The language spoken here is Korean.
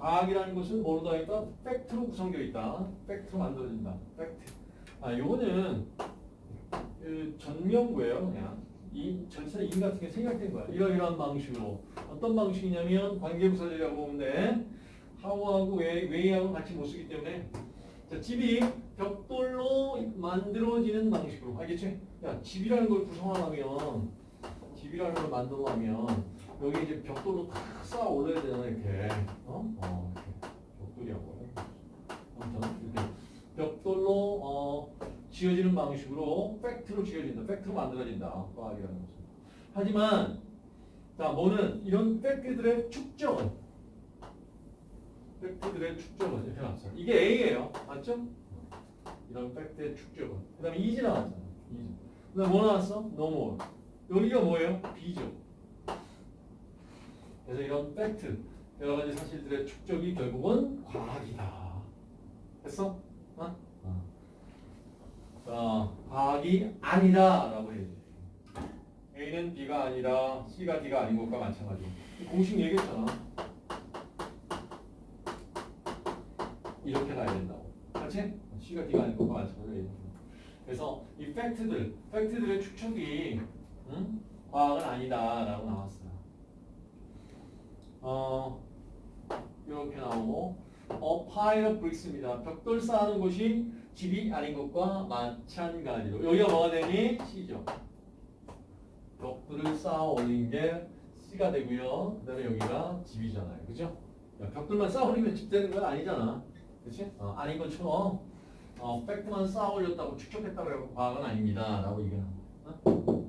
과학이라는 것은 뭐로 되어 있다? fact로 구성되어 있다. fact로 만들어진다. 팩트. 아, 요거는 그 전명구예요, 그냥. 이 전체 in 같은 게 생략된 거야. 이러이러한 방식으로. 어떤 방식이냐면 관계부사절이라고 돼. how하고 way, way하고 같이 못 쓰기 때문에 자, 집이 벽돌로 만들어지는 방식으로. 알겠지? 야, 집이라는 걸 구성하려면 집이라는 걸 만들어가면 여기 이제 벽돌로 탁 쌓아 올려야 되잖아, 이렇게. 어? 어, 이렇게. 벽돌이라고. 아무튼 이렇게 벽돌로 어, 지어지는 방식으로 팩트로 지어진다. 팩트로 만들어진다. 과학이라는 것은. 하지만 자, 뭐는 이런 팩트들의 축적은 팩트들의 축적은 이렇게 나왔어요. 이게 A예요. 맞죠? 이런 팩트의 축적은. 그 다음에 2지 나왔잖아. 2지. 그 다음에 뭐 나왔어? No more. 여기가 뭐예요? B죠. 그래서 이런 팩트, 여러 가지 사실들의 축적이 결국은 과학이다. 됐어? 어? 어. 자, 과학이 아니다 라고 해야지. A는 B가 아니라 C가 D가 아닌 것과 마찬가지. 공식 얘기했잖아. 이렇게 가야 된다고. 맞지? C가 D가 아닌 것과 마찬가지. 그래서 이 fact들, fact들의 축적이 응? 과학은 아니다 라고 나왔어요. 어, 이렇게 나오고 어, pile of bricks입니다. 벽돌 쌓는 곳이 집이 아닌 것과 마찬가지로 여기가 뭐가 되니? C죠. 벽돌을 쌓아 올린 게 C가 되고요. 그 다음에 여기가 집이잖아요. 그죠? 야, 벽돌만 쌓아 올리면 집 되는 건 아니잖아. 그치? 어, 아닌 것처럼 어, 팩트만 쌓아 올렸다고 축적했다고 해서 과학은 아닙니다. 라고 얘기하는 거야. 어?